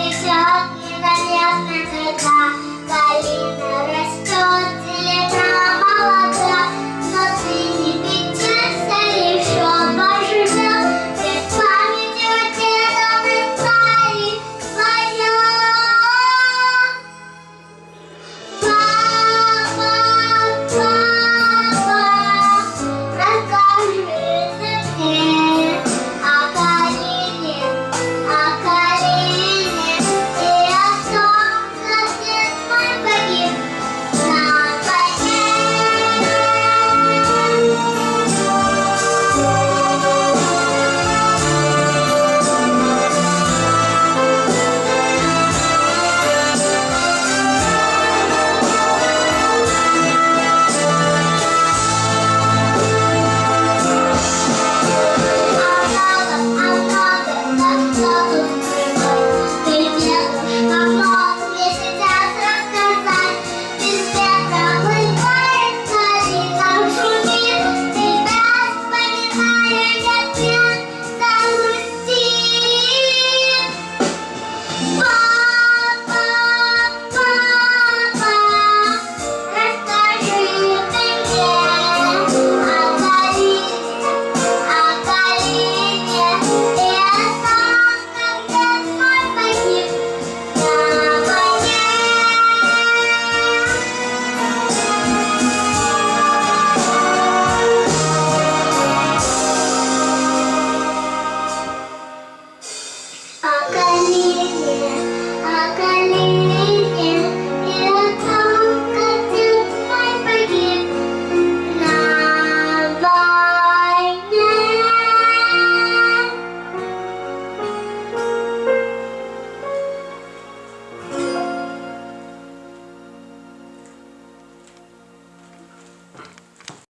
Летят невероятно, когда